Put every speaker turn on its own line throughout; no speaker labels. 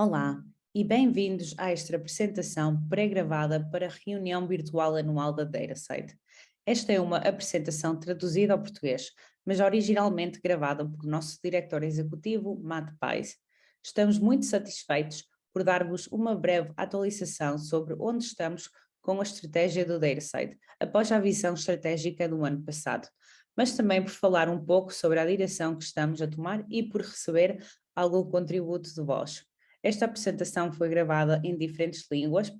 Olá e bem-vindos a esta apresentação pré-gravada para a reunião virtual anual da DataSite. Esta é uma apresentação traduzida ao português, mas originalmente gravada por nosso diretor executivo, Matt Pais. Estamos muito satisfeitos por dar-vos uma breve atualização sobre onde estamos com a estratégia do DataSite, após a visão estratégica do ano passado, mas também por falar um pouco sobre a direção que estamos a tomar e por receber algum contributo de vós. Esta apresentação foi gravada em diferentes línguas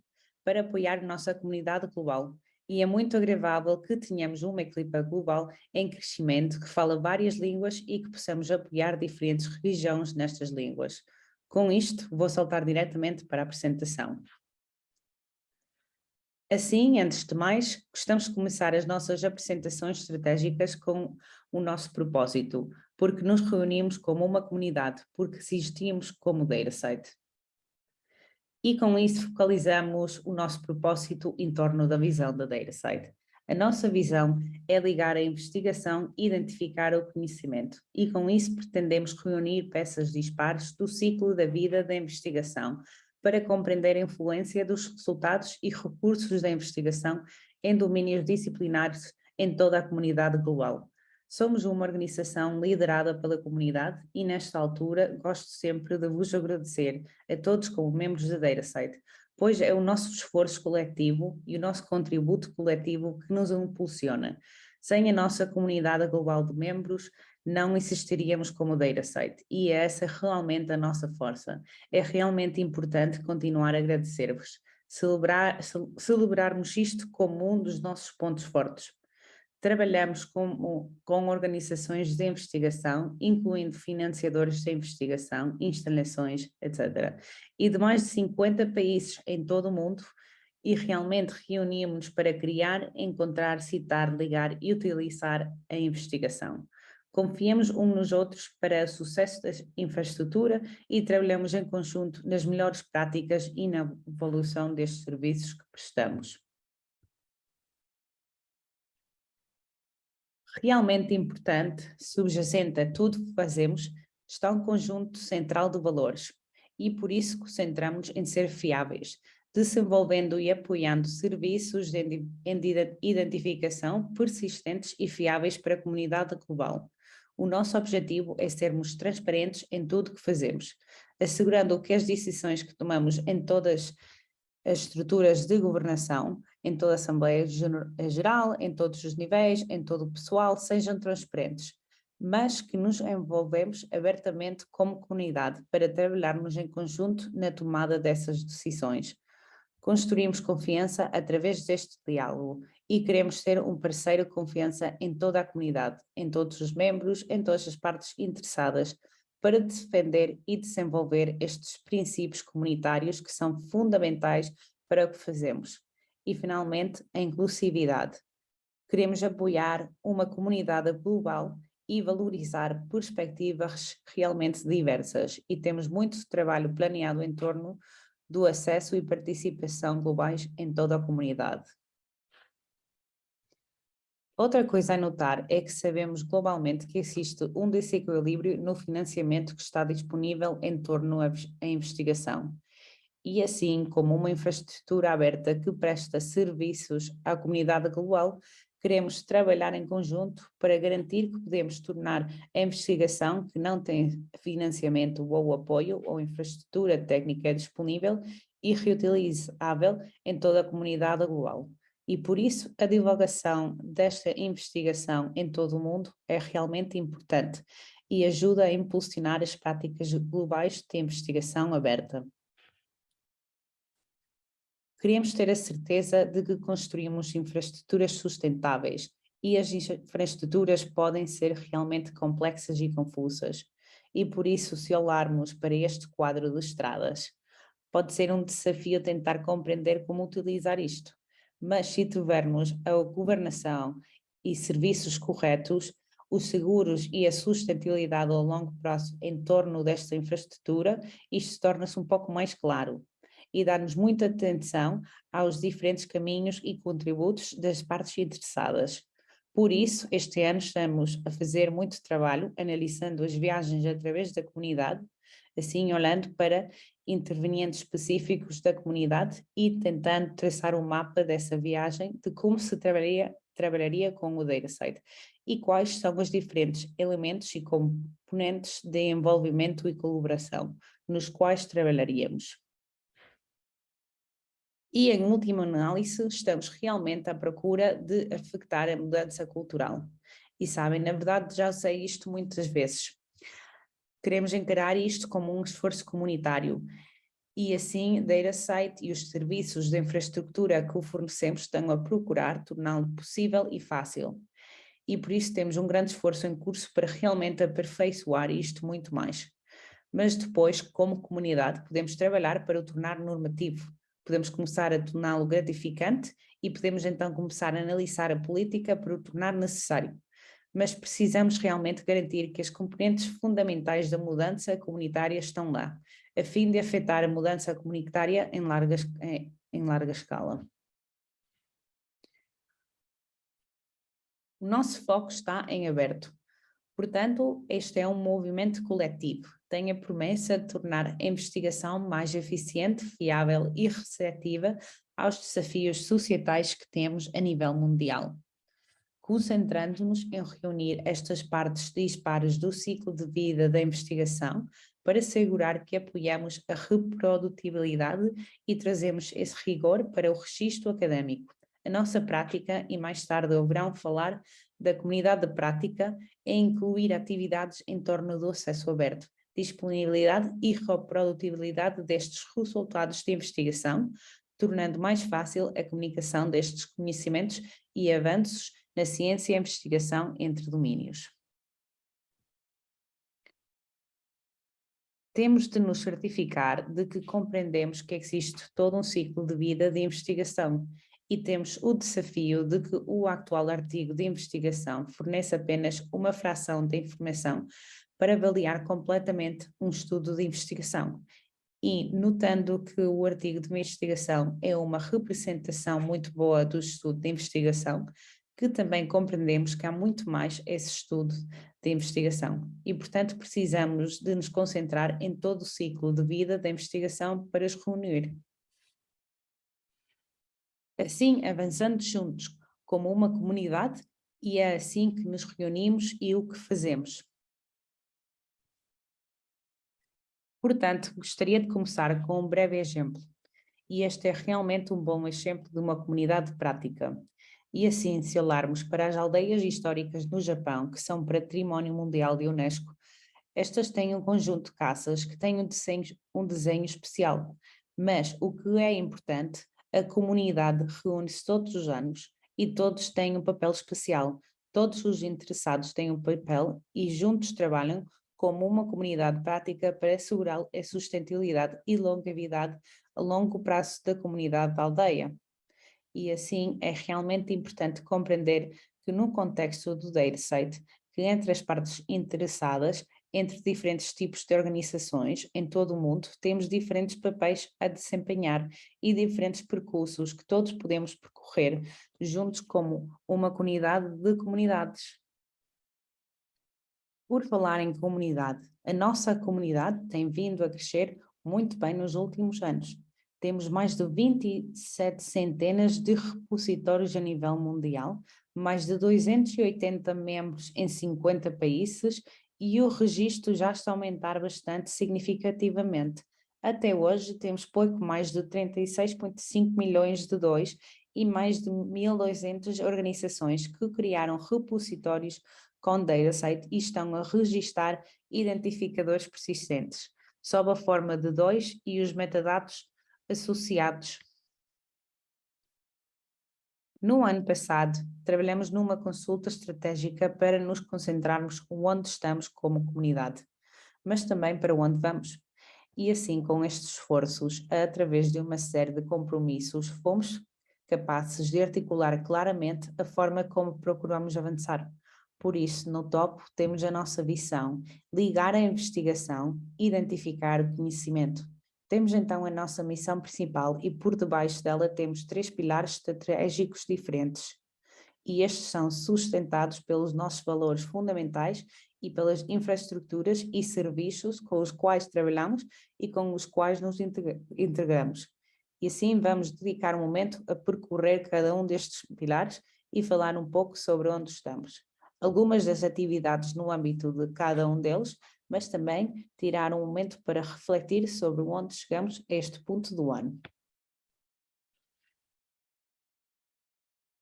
para apoiar nossa comunidade global e é muito agradável que tenhamos uma equipa global em crescimento que fala várias línguas e que possamos apoiar diferentes regiões nestas línguas. Com isto, vou saltar diretamente para a apresentação. Assim, antes de mais, gostamos de começar as nossas apresentações estratégicas com o nosso propósito, porque nos reunimos como uma comunidade, porque existimos como DataSite. E com isso focalizamos o nosso propósito em torno da visão da DataSite. A nossa visão é ligar a investigação e identificar o conhecimento, e com isso pretendemos reunir peças dispares do ciclo da vida da investigação, para compreender a influência dos resultados e recursos da investigação em domínios disciplinares em toda a comunidade global. Somos uma organização liderada pela comunidade e nesta altura gosto sempre de vos agradecer a todos como membros da DataSite, pois é o nosso esforço coletivo e o nosso contributo coletivo que nos impulsiona. Sem a nossa comunidade global de membros, não existiríamos como DataSite e é essa realmente a nossa força. É realmente importante continuar a agradecer-vos, celebrar, celebrarmos isto como um dos nossos pontos fortes. Trabalhamos com, com organizações de investigação, incluindo financiadores de investigação, instalações, etc. E de mais de 50 países em todo o mundo, e realmente reunimos-nos para criar, encontrar, citar, ligar e utilizar a investigação. Confiemos uns nos outros para o sucesso da infraestrutura e trabalhamos em conjunto nas melhores práticas e na evolução destes serviços que prestamos. Realmente importante, subjacente a tudo que fazemos, está um conjunto central de valores e por isso concentramos em ser fiáveis, desenvolvendo e apoiando serviços de identificação persistentes e fiáveis para a comunidade global. O nosso objetivo é sermos transparentes em tudo o que fazemos, assegurando que as decisões que tomamos em todas as estruturas de governação, em toda a Assembleia Geral, em todos os níveis, em todo o pessoal, sejam transparentes, mas que nos envolvemos abertamente como comunidade para trabalharmos em conjunto na tomada dessas decisões. Construímos confiança através deste diálogo e queremos ser um parceiro de confiança em toda a comunidade, em todos os membros, em todas as partes interessadas, para defender e desenvolver estes princípios comunitários que são fundamentais para o que fazemos. E, finalmente, a inclusividade. Queremos apoiar uma comunidade global e valorizar perspectivas realmente diversas e temos muito trabalho planeado em torno do acesso e participação globais em toda a comunidade. Outra coisa a notar é que sabemos globalmente que existe um desequilíbrio no financiamento que está disponível em torno à investigação. E assim como uma infraestrutura aberta que presta serviços à comunidade global, queremos trabalhar em conjunto para garantir que podemos tornar a investigação que não tem financiamento ou apoio ou infraestrutura técnica disponível e reutilizável em toda a comunidade global e por isso a divulgação desta investigação em todo o mundo é realmente importante e ajuda a impulsionar as práticas globais de investigação aberta. Queríamos ter a certeza de que construímos infraestruturas sustentáveis e as infraestruturas podem ser realmente complexas e confusas. E por isso, se olharmos para este quadro de estradas, pode ser um desafio tentar compreender como utilizar isto mas se tivermos a governação e serviços corretos, os seguros e a sustentabilidade ao longo prazo em torno desta infraestrutura, isto torna-se um pouco mais claro e dá-nos muita atenção aos diferentes caminhos e contributos das partes interessadas. Por isso, este ano estamos a fazer muito trabalho analisando as viagens através da comunidade, assim olhando para intervenientes específicos da comunidade e tentando traçar um mapa dessa viagem de como se trabalharia, trabalharia com o DataSite e quais são os diferentes elementos e componentes de envolvimento e colaboração nos quais trabalharíamos. E, em última análise, estamos realmente à procura de afetar a mudança cultural. E sabem, na verdade já sei isto muitas vezes. Queremos encarar isto como um esforço comunitário e assim DataSite e os serviços de infraestrutura que o fornecemos estão a procurar torná-lo possível e fácil. E por isso temos um grande esforço em curso para realmente aperfeiçoar isto muito mais. Mas depois, como comunidade, podemos trabalhar para o tornar normativo, podemos começar a torná-lo gratificante e podemos então começar a analisar a política para o tornar necessário. Mas precisamos realmente garantir que as componentes fundamentais da mudança comunitária estão lá, a fim de afetar a mudança comunitária em larga, em, em larga escala. O nosso foco está em aberto. Portanto, este é um movimento coletivo tem a promessa de tornar a investigação mais eficiente, fiável e receptiva aos desafios societais que temos a nível mundial. Concentrando-nos em reunir estas partes dispares do ciclo de vida da investigação para assegurar que apoiamos a reprodutibilidade e trazemos esse rigor para o registro académico. A nossa prática, e mais tarde ouvirão falar da comunidade de prática, é incluir atividades em torno do acesso aberto, disponibilidade e reprodutibilidade destes resultados de investigação, tornando mais fácil a comunicação destes conhecimentos e avanços na ciência e investigação entre domínios. Temos de nos certificar de que compreendemos que existe todo um ciclo de vida de investigação e temos o desafio de que o atual artigo de investigação fornece apenas uma fração da informação para avaliar completamente um estudo de investigação. E notando que o artigo de investigação é uma representação muito boa do estudo de investigação, que também compreendemos que há muito mais esse estudo de investigação e, portanto, precisamos de nos concentrar em todo o ciclo de vida da investigação para os reunir. Assim, avançando juntos como uma comunidade, e é assim que nos reunimos e o que fazemos. Portanto, gostaria de começar com um breve exemplo. E este é realmente um bom exemplo de uma comunidade prática. E assim, se olharmos para as aldeias históricas no Japão, que são património mundial de Unesco, estas têm um conjunto de caças que têm um desenho, um desenho especial. Mas o que é importante, a comunidade reúne-se todos os anos e todos têm um papel especial. Todos os interessados têm um papel e juntos trabalham como uma comunidade prática para assegurar a sustentabilidade e longevidade a longo prazo da comunidade da aldeia. E assim é realmente importante compreender que no contexto do DataSite, que entre as partes interessadas, entre diferentes tipos de organizações em todo o mundo, temos diferentes papéis a desempenhar e diferentes percursos que todos podemos percorrer juntos como uma comunidade de comunidades. Por falar em comunidade, a nossa comunidade tem vindo a crescer muito bem nos últimos anos. Temos mais de 27 centenas de repositórios a nível mundial, mais de 280 membros em 50 países e o registro já está a aumentar bastante significativamente. Até hoje temos pouco mais de 36,5 milhões de dois e mais de 1.200 organizações que criaram repositórios com DataSite e estão a registar identificadores persistentes, sob a forma de dois e os metadados associados. No ano passado, trabalhamos numa consulta estratégica para nos concentrarmos onde estamos como comunidade, mas também para onde vamos. E assim, com estes esforços, através de uma série de compromissos, fomos capazes de articular claramente a forma como procuramos avançar. Por isso, no topo, temos a nossa visão, ligar a investigação, identificar o conhecimento. Temos então a nossa missão principal e por debaixo dela temos três pilares estratégicos diferentes. E estes são sustentados pelos nossos valores fundamentais e pelas infraestruturas e serviços com os quais trabalhamos e com os quais nos integramos. E assim vamos dedicar um momento a percorrer cada um destes pilares e falar um pouco sobre onde estamos. Algumas das atividades no âmbito de cada um deles, mas também tirar um momento para refletir sobre onde chegamos a este ponto do ano.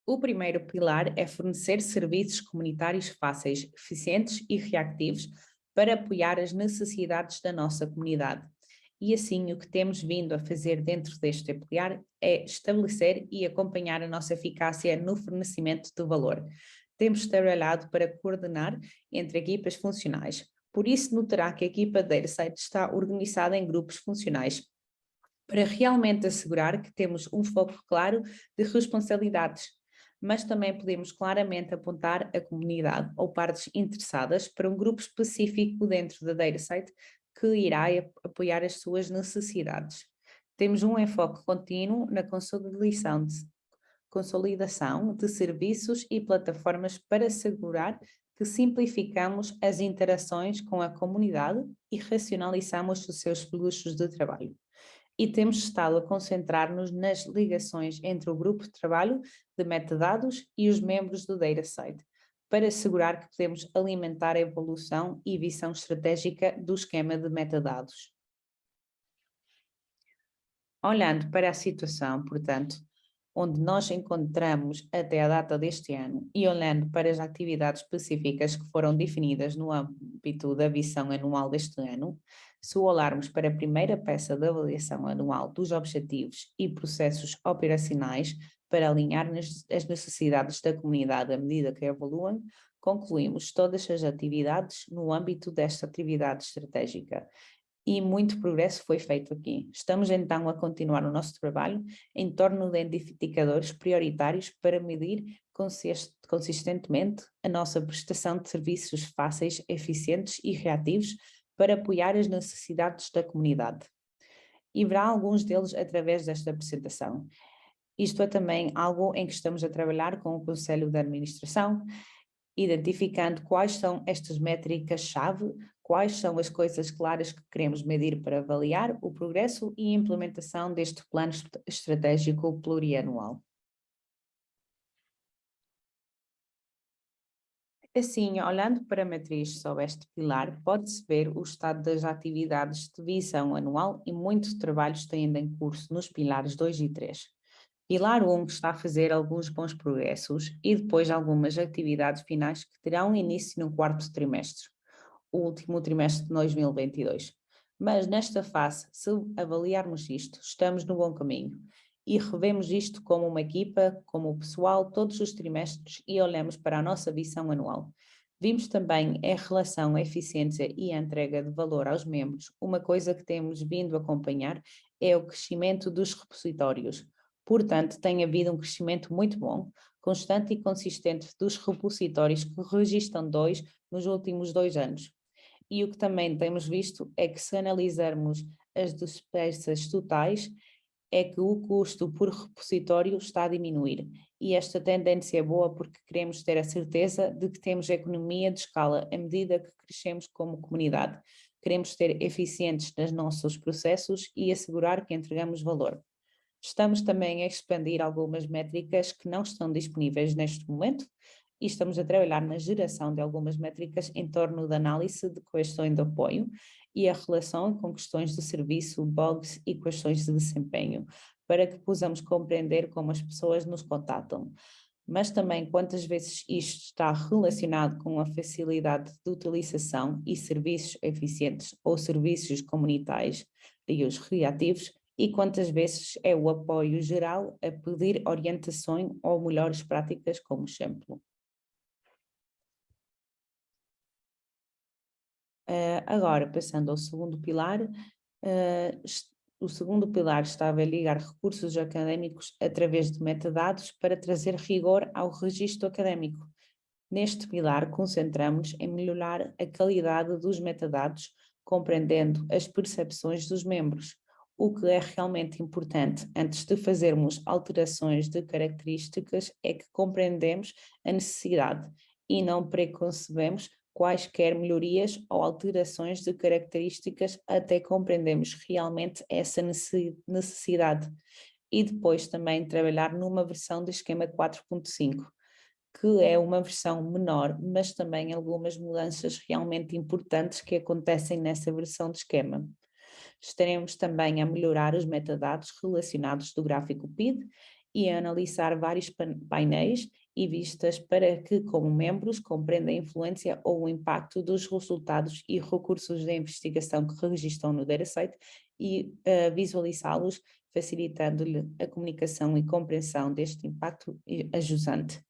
O primeiro pilar é fornecer serviços comunitários fáceis, eficientes e reactivos para apoiar as necessidades da nossa comunidade. E assim o que temos vindo a fazer dentro deste pilar é estabelecer e acompanhar a nossa eficácia no fornecimento de valor. Temos trabalhado para coordenar entre equipas funcionais. Por isso notará que a equipa da Airside está organizada em grupos funcionais para realmente assegurar que temos um foco claro de responsabilidades, mas também podemos claramente apontar a comunidade ou partes interessadas para um grupo específico dentro da DataSite que irá apoiar as suas necessidades. Temos um enfoque contínuo na consolidação de, consolidação de serviços e plataformas para assegurar que simplificamos as interações com a comunidade e racionalizamos os seus fluxos de trabalho e temos estado a concentrar-nos nas ligações entre o grupo de trabalho de metadados e os membros do DataSite, para assegurar que podemos alimentar a evolução e visão estratégica do esquema de metadados. Olhando para a situação, portanto, onde nós encontramos até a data deste ano e olhando para as atividades específicas que foram definidas no âmbito da visão anual deste ano, se olharmos para a primeira peça da avaliação anual dos objetivos e processos operacionais para alinhar as necessidades da comunidade à medida que evoluem, concluímos todas as atividades no âmbito desta atividade estratégica. E muito progresso foi feito aqui. Estamos então a continuar o nosso trabalho em torno de indicadores prioritários para medir consistentemente a nossa prestação de serviços fáceis, eficientes e reativos para apoiar as necessidades da comunidade. E verá alguns deles através desta apresentação. Isto é também algo em que estamos a trabalhar com o Conselho de Administração, identificando quais são estas métricas-chave, quais são as coisas claras que queremos medir para avaliar o progresso e implementação deste plano estratégico plurianual. Assim, olhando para a matriz sobre este pilar, pode-se ver o estado das atividades de visão anual e muitos trabalhos têm ainda em curso nos pilares 2 e 3. Pilar 1 está a fazer alguns bons progressos e depois algumas atividades finais que terão início no quarto trimestre, o último trimestre de 2022. Mas nesta fase, se avaliarmos isto, estamos no bom caminho e revemos isto como uma equipa, como o pessoal, todos os trimestres e olhamos para a nossa visão anual. Vimos também a relação a eficiência e a entrega de valor aos membros. Uma coisa que temos vindo acompanhar é o crescimento dos repositórios. Portanto, tem havido um crescimento muito bom, constante e consistente dos repositórios que registram dois nos últimos dois anos. E o que também temos visto é que se analisarmos as despesas totais, é que o custo por repositório está a diminuir e esta tendência é boa porque queremos ter a certeza de que temos economia de escala à medida que crescemos como comunidade. Queremos ser eficientes nos nossos processos e assegurar que entregamos valor. Estamos também a expandir algumas métricas que não estão disponíveis neste momento e estamos a trabalhar na geração de algumas métricas em torno da análise de questões de apoio e a relação com questões de serviço, bugs e questões de desempenho, para que possamos compreender como as pessoas nos contatam. Mas também quantas vezes isto está relacionado com a facilidade de utilização e serviços eficientes ou serviços comunitários e os reativos, e quantas vezes é o apoio geral a pedir orientações ou melhores práticas como exemplo. Uh, agora, passando ao segundo pilar, uh, o segundo pilar estava a ligar recursos académicos através de metadados para trazer rigor ao registro académico. Neste pilar, concentramos em melhorar a qualidade dos metadados, compreendendo as percepções dos membros, o que é realmente importante antes de fazermos alterações de características é que compreendemos a necessidade e não preconcebemos quaisquer melhorias ou alterações de características até compreendermos realmente essa necessidade. E depois também trabalhar numa versão do esquema 4.5, que é uma versão menor, mas também algumas mudanças realmente importantes que acontecem nessa versão de esquema. Estaremos também a melhorar os metadados relacionados do gráfico PID e a analisar vários painéis e vistas para que, como membros, compreenda a influência ou o impacto dos resultados e recursos de investigação que registram no DataSite e uh, visualizá-los, facilitando-lhe a comunicação e compreensão deste impacto ajusante.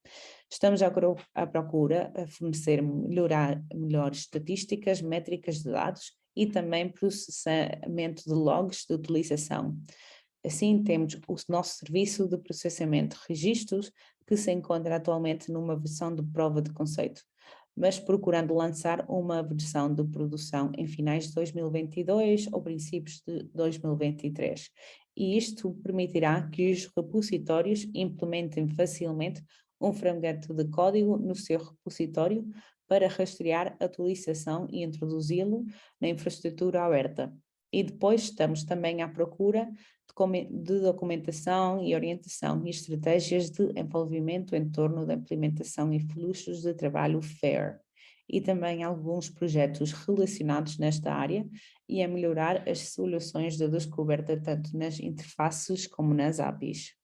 Estamos à procura a fornecer melhorar, melhores estatísticas, métricas de dados e também processamento de logs de utilização. Assim, temos o nosso serviço de processamento de registros, que se encontra atualmente numa versão de prova de conceito, mas procurando lançar uma versão de produção em finais de 2022 ou princípios de 2023. E isto permitirá que os repositórios implementem facilmente um framework de código no seu repositório para rastrear a atualização e introduzi-lo na infraestrutura aberta. E depois estamos também à procura de documentação e orientação e estratégias de envolvimento em torno da implementação e fluxos de trabalho FAIR e também alguns projetos relacionados nesta área e a melhorar as soluções de descoberta tanto nas interfaces como nas APIs.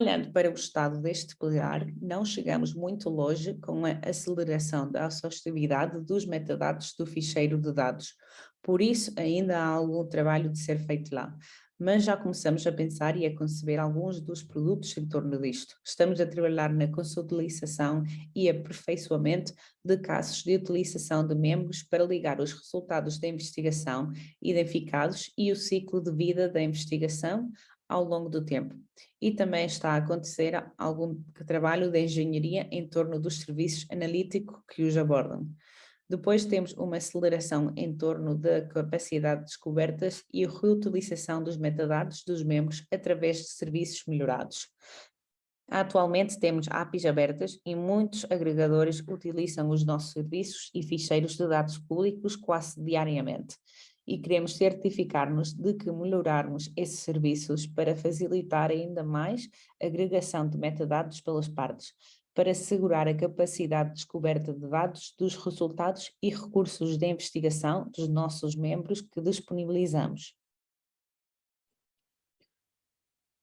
Olhando para o estado deste pilar, não chegamos muito longe com a aceleração da exaustividade dos metadados do ficheiro de dados, por isso ainda há algum trabalho de ser feito lá mas já começamos a pensar e a conceber alguns dos produtos em torno disto. Estamos a trabalhar na consolidação e aperfeiçoamento de casos de utilização de membros para ligar os resultados da investigação identificados e o ciclo de vida da investigação ao longo do tempo. E também está a acontecer algum trabalho de engenharia em torno dos serviços analíticos que os abordam. Depois temos uma aceleração em torno da capacidade de descobertas e reutilização dos metadados dos membros através de serviços melhorados. Atualmente temos APIs abertas e muitos agregadores utilizam os nossos serviços e ficheiros de dados públicos quase diariamente e queremos certificar-nos de que melhorarmos esses serviços para facilitar ainda mais a agregação de metadados pelas partes, para assegurar a capacidade de descoberta de dados dos resultados e recursos de investigação dos nossos membros que disponibilizamos.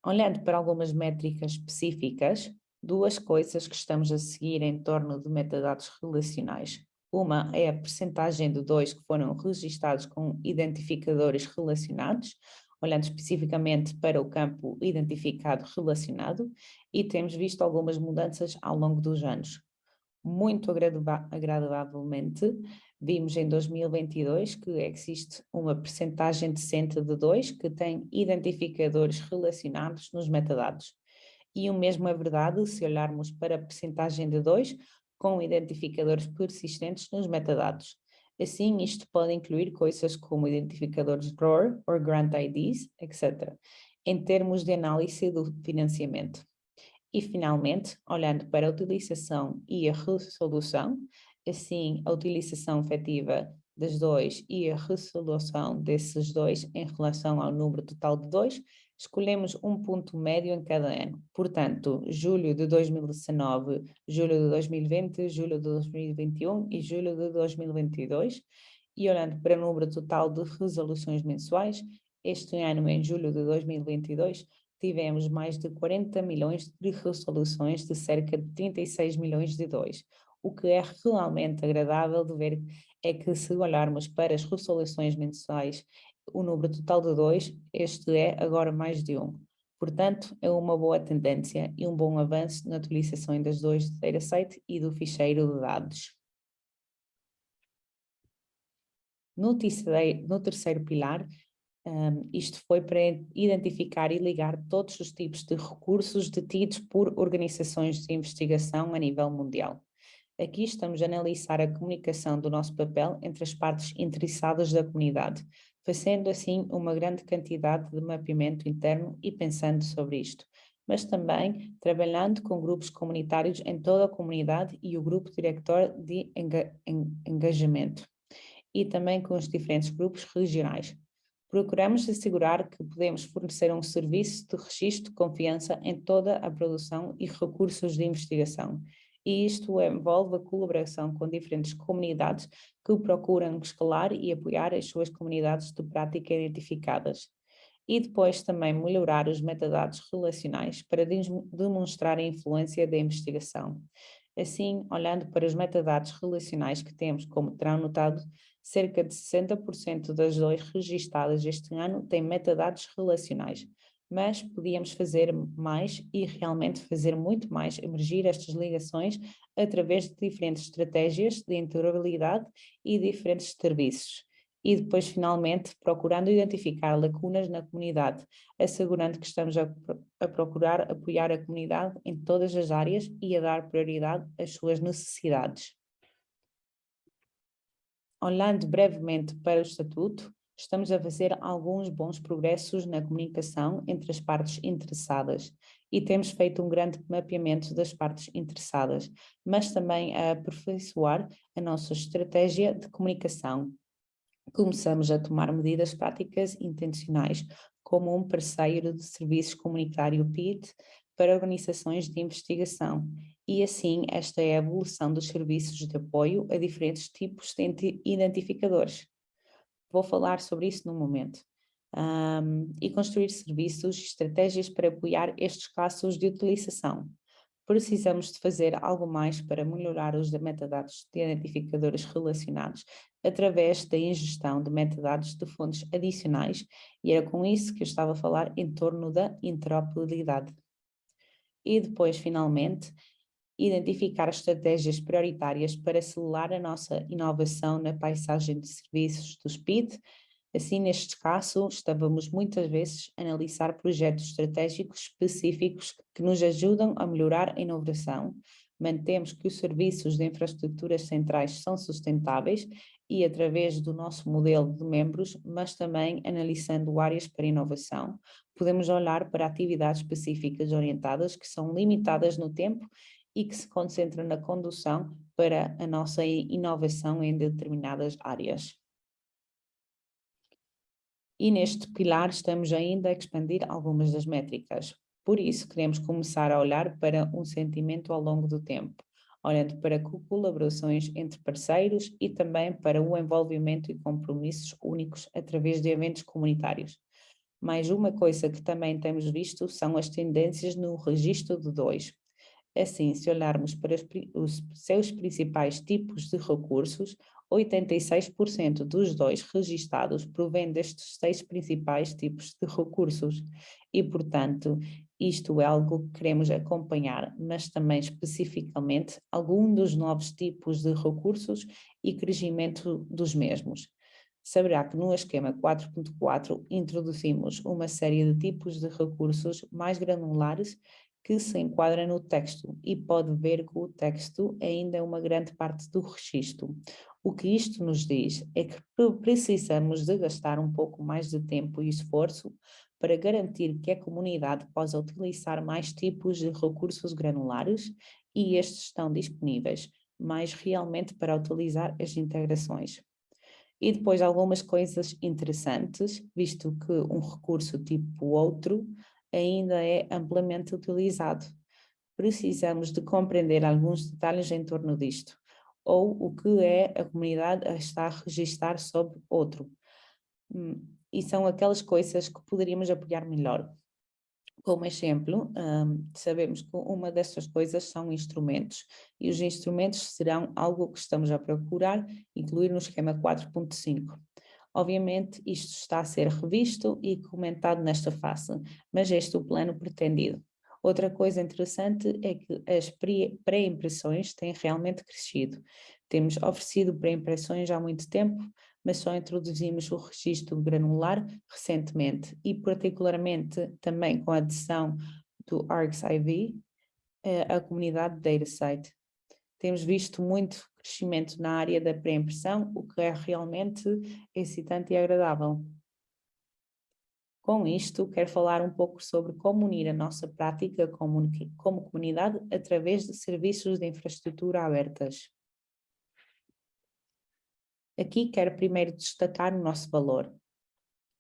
Olhando para algumas métricas específicas, duas coisas que estamos a seguir em torno de metadados relacionais. Uma é a percentagem de dois que foram registados com identificadores relacionados, olhando especificamente para o campo identificado relacionado, e temos visto algumas mudanças ao longo dos anos. Muito agradavelmente, vimos em 2022 que existe uma percentagem decente de dois que tem identificadores relacionados nos metadados. E o mesmo é verdade se olharmos para a percentagem de dois com identificadores persistentes nos metadados. Assim, isto pode incluir coisas como identificadores DROR ou Grant IDs, etc., em termos de análise do financiamento. E, finalmente, olhando para a utilização e a resolução, assim, a utilização efetiva das dois e a resolução desses dois em relação ao número total de dois, escolhemos um ponto médio em cada ano. Portanto, julho de 2019, julho de 2020, julho de 2021 e julho de 2022. E olhando para o número total de resoluções mensuais, este ano, em julho de 2022, tivemos mais de 40 milhões de resoluções de cerca de 36 milhões de dois. O que é realmente agradável de ver é que se olharmos para as resoluções mensuais o número total de dois, este é agora mais de um. Portanto, é uma boa tendência e um bom avanço na utilização das dois do DataSite e do ficheiro de dados. No terceiro, pilar, um, isto foi para identificar e ligar todos os tipos de recursos detidos por organizações de investigação a nível mundial. Aqui estamos a analisar a comunicação do nosso papel entre as partes interessadas da comunidade, fazendo assim uma grande quantidade de mapeamento interno e pensando sobre isto. mas também trabalhando com grupos comunitários em toda a comunidade e o grupo diretor de engajamento, e também com os diferentes grupos regionais. Procuramos assegurar que podemos fornecer um serviço de registro de confiança em toda a produção e recursos de investigação, e isto envolve a colaboração com diferentes comunidades que procuram escalar e apoiar as suas comunidades de prática identificadas. E depois também melhorar os metadados relacionais para demonstrar a influência da investigação. Assim, olhando para os metadados relacionais que temos, como terão notado, cerca de 60% das DOIs registadas este ano têm metadados relacionais, mas podíamos fazer mais e realmente fazer muito mais emergir estas ligações através de diferentes estratégias de interoperabilidade e diferentes serviços. E depois, finalmente, procurando identificar lacunas na comunidade, assegurando que estamos a, a procurar apoiar a comunidade em todas as áreas e a dar prioridade às suas necessidades. Olhando brevemente para o Estatuto, estamos a fazer alguns bons progressos na comunicação entre as partes interessadas e temos feito um grande mapeamento das partes interessadas, mas também a aperfeiçoar a nossa estratégia de comunicação. Começamos a tomar medidas práticas intencionais, como um parceiro de serviços comunitário PIT para organizações de investigação, e assim esta é a evolução dos serviços de apoio a diferentes tipos de identificadores. Vou falar sobre isso no momento. Um, e construir serviços e estratégias para apoiar estes casos de utilização. Precisamos de fazer algo mais para melhorar os metadados de identificadores relacionados através da ingestão de metadados de fontes adicionais e era com isso que eu estava a falar em torno da interoperabilidade. E depois, finalmente, identificar estratégias prioritárias para acelerar a nossa inovação na paisagem de serviços do SPID. Assim, neste caso, estávamos muitas vezes a analisar projetos estratégicos específicos que nos ajudam a melhorar a inovação, mantemos que os serviços de infraestruturas centrais são sustentáveis e através do nosso modelo de membros, mas também analisando áreas para inovação, podemos olhar para atividades específicas orientadas que são limitadas no tempo e que se concentra na condução para a nossa inovação em determinadas áreas. E neste pilar estamos ainda a expandir algumas das métricas. Por isso, queremos começar a olhar para um sentimento ao longo do tempo, olhando para colaborações entre parceiros e também para o envolvimento e compromissos únicos através de eventos comunitários. Mais uma coisa que também temos visto são as tendências no registro de dois, Assim, se olharmos para os, os seus principais tipos de recursos, 86% dos dois registados provém destes seis principais tipos de recursos e, portanto, isto é algo que queremos acompanhar, mas também especificamente algum dos novos tipos de recursos e crescimento dos mesmos. Saberá que no esquema 4.4 introduzimos uma série de tipos de recursos mais granulares que se enquadra no texto e pode ver que o texto ainda é uma grande parte do registro. O que isto nos diz é que precisamos de gastar um pouco mais de tempo e esforço para garantir que a comunidade possa utilizar mais tipos de recursos granulares e estes estão disponíveis, mas realmente para utilizar as integrações. E depois algumas coisas interessantes, visto que um recurso tipo outro ainda é amplamente utilizado. Precisamos de compreender alguns detalhes em torno disto, ou o que é a comunidade a estar a registar sobre outro. Hum, e são aquelas coisas que poderíamos apoiar melhor. Como exemplo, um, sabemos que uma dessas coisas são instrumentos, e os instrumentos serão algo que estamos a procurar incluir no esquema 4.5. Obviamente isto está a ser revisto e comentado nesta fase, mas este é o plano pretendido. Outra coisa interessante é que as pré-impressões têm realmente crescido. Temos oferecido pré-impressões há muito tempo, mas só introduzimos o registro granular recentemente e particularmente também com a adição do ArcsIV, eh, a comunidade DataSite. Temos visto muito crescimento na área da pré-impressão, o que é realmente excitante e agradável. Com isto, quero falar um pouco sobre como unir a nossa prática como, comunidade através de serviços de infraestrutura abertas. Aqui quero primeiro destacar o nosso valor,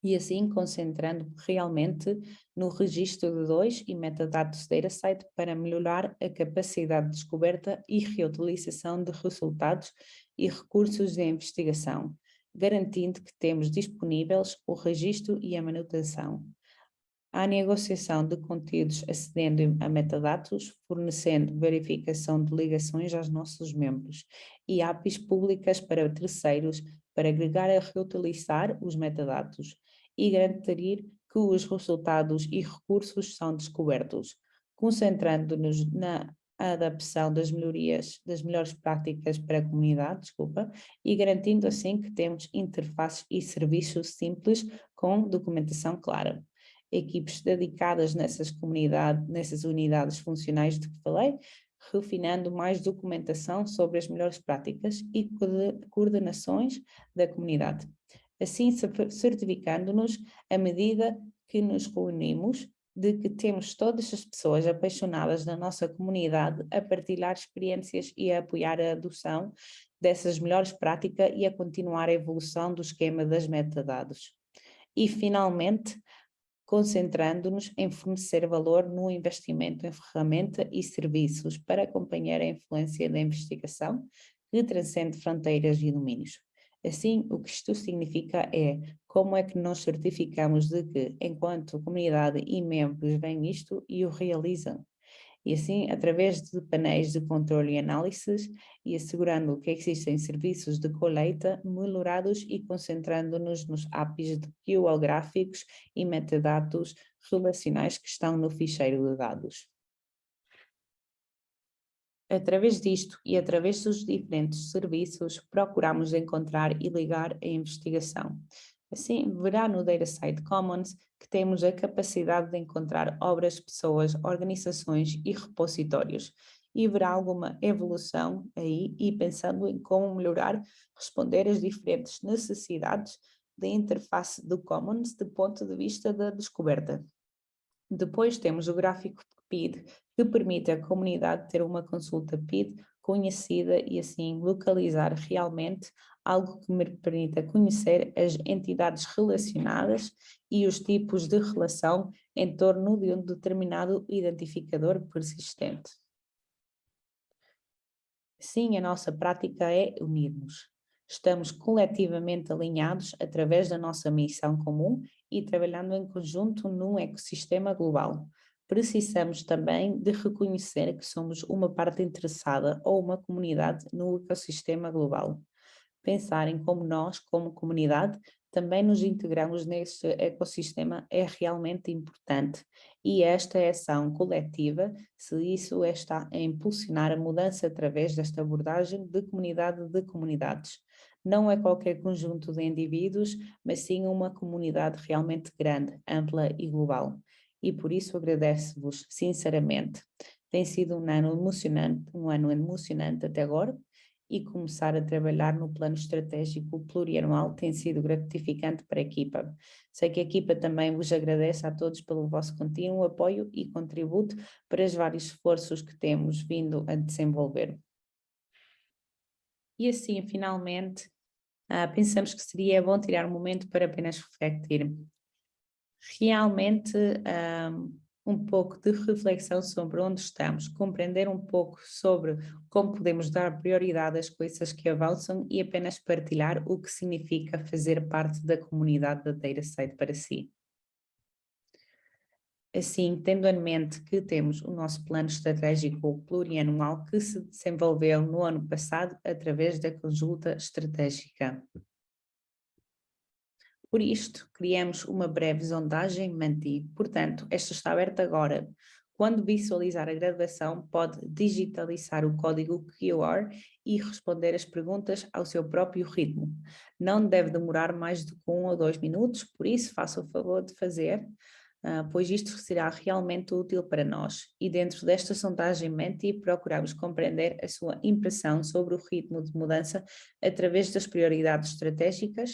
e assim concentrando realmente no registro de dois e metadados DataSite para melhorar a capacidade de descoberta e reutilização de resultados e recursos de investigação, garantindo que temos disponíveis o registro e a manutenção. A negociação de conteúdos acedendo a metadados, fornecendo verificação de ligações aos nossos membros e APIs públicas para terceiros para agregar e reutilizar os metadados e garantir que os resultados e recursos são descobertos, concentrando-nos na adaptação das melhorias, das melhores práticas para a comunidade, desculpa, e garantindo assim que temos interfaces e serviços simples com documentação clara. Equipes dedicadas nessas comunidades, nessas unidades funcionais de que falei, refinando mais documentação sobre as melhores práticas e coordenações da comunidade. Assim certificando-nos à medida que nos reunimos de que temos todas as pessoas apaixonadas na nossa comunidade a partilhar experiências e a apoiar a adoção dessas melhores práticas e a continuar a evolução do esquema das metadados. E, finalmente, concentrando-nos em fornecer valor no investimento em ferramenta e serviços para acompanhar a influência da investigação que transcende fronteiras e domínios. Assim, o que isto significa é como é que nós certificamos de que, enquanto comunidade e membros veem isto e o realizam. E assim, através de painéis de controle e análise, e assegurando que existem serviços de coleta melhorados e concentrando-nos nos APIs de QL gráficos e metadados relacionais que estão no ficheiro de dados. Através disto e através dos diferentes serviços, procuramos encontrar e ligar a investigação. Assim, verá no DataSite Commons que temos a capacidade de encontrar obras, pessoas, organizações e repositórios e verá alguma evolução aí e pensando em como melhorar, responder às diferentes necessidades da interface do Commons do ponto de vista da descoberta. Depois temos o gráfico PID, que permite à comunidade ter uma consulta PID conhecida e assim localizar realmente algo que me permita conhecer as entidades relacionadas e os tipos de relação em torno de um determinado identificador persistente. Sim, a nossa prática é unirmos. Estamos coletivamente alinhados através da nossa missão comum e trabalhando em conjunto num ecossistema global. Precisamos também de reconhecer que somos uma parte interessada ou uma comunidade no ecossistema global. Pensar em como nós, como comunidade, também nos integramos neste ecossistema é realmente importante e esta é ação coletiva, se isso está a impulsionar a mudança através desta abordagem de comunidade de comunidades. Não é qualquer conjunto de indivíduos, mas sim uma comunidade realmente grande, ampla e global. E por isso agradeço-vos sinceramente. Tem sido um ano emocionante, um ano emocionante até agora, e começar a trabalhar no plano estratégico plurianual tem sido gratificante para a equipa. Sei que a equipa também vos agradece a todos pelo vosso contínuo apoio e contributo para os vários esforços que temos vindo a desenvolver. E assim, finalmente, uh, pensamos que seria bom tirar um momento para apenas refletir. Realmente, uh, um pouco de reflexão sobre onde estamos, compreender um pouco sobre como podemos dar prioridade às coisas que avançam e apenas partilhar o que significa fazer parte da comunidade da DataSite para si. Assim, tendo em mente que temos o nosso plano estratégico plurianual que se desenvolveu no ano passado através da consulta estratégica. Por isto, criamos uma breve sondagem Manti. Portanto, esta está aberta agora. Quando visualizar a gravação, pode digitalizar o código QR e responder as perguntas ao seu próprio ritmo. Não deve demorar mais de um ou dois minutos, por isso faça o favor de fazer, uh, pois isto será realmente útil para nós. E dentro desta sondagem Menti, procuramos compreender a sua impressão sobre o ritmo de mudança através das prioridades estratégicas,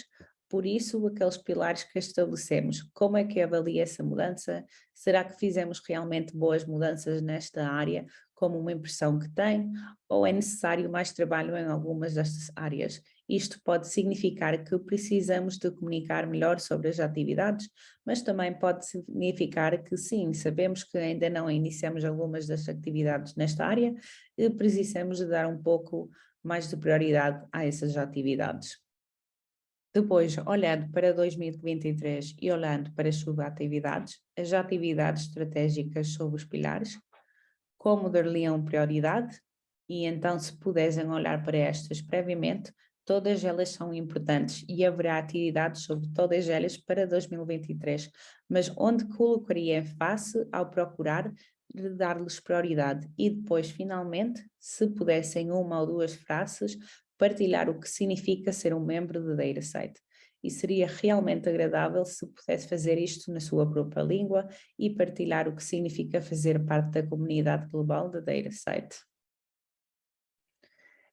Por isso, aqueles pilares que estabelecemos, como é que avalia essa mudança? Será que fizemos realmente boas mudanças nesta área, como uma impressão que tem? Ou é necessário mais trabalho em algumas destas áreas? Isto pode significar que precisamos de comunicar melhor sobre as atividades, mas também pode significar que sim, sabemos que ainda não iniciamos algumas das atividades nesta área e precisamos de dar um pouco mais de prioridade a essas atividades. Depois, olhando para 2023 e olhando para as subatividades, as atividades estratégicas sobre os pilares, como dar-lhe-ão prioridade, e então se pudessem olhar para estas previamente, todas elas são importantes e haverá atividades sobre todas elas para 2023, mas onde colocaria face ao procurar dar-lhes prioridade? E depois, finalmente, se pudessem uma ou duas frases, partilhar o que significa ser um membro de DataSite. E seria realmente agradável se pudesse fazer isto na sua própria língua e partilhar o que significa fazer parte da comunidade global de DataSite.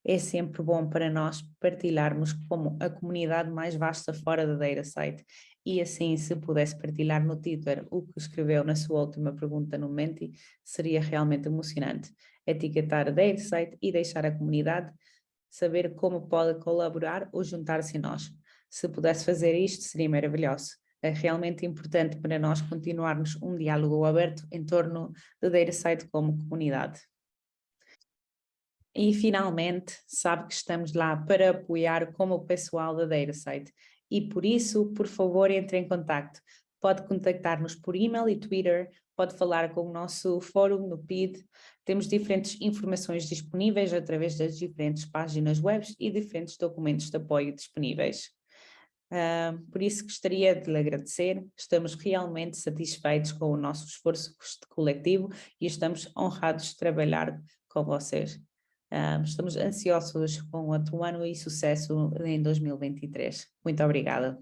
É sempre bom para nós partilharmos como a comunidade mais vasta fora da DataSite e assim se pudesse partilhar no Twitter o que escreveu na sua última pergunta no Menti, seria realmente emocionante. Etiquetar a DataSite e deixar a comunidade saber como pode colaborar ou juntar-se a nós. Se pudesse fazer isto, seria maravilhoso. É realmente importante para nós continuarmos um diálogo aberto em torno do DataSite como comunidade. E finalmente, sabe que estamos lá para apoiar como o pessoal da DataSite e por isso, por favor, entre em contato. Pode contactar-nos por e-mail e Twitter, pode falar com o nosso fórum no PID, temos diferentes informações disponíveis através das diferentes páginas web e diferentes documentos de apoio disponíveis. Uh, por isso gostaria de lhe agradecer, estamos realmente satisfeitos com o nosso esforço coletivo e estamos honrados de trabalhar com vocês. Uh, estamos ansiosos com o atual ano e sucesso em 2023. Muito obrigada.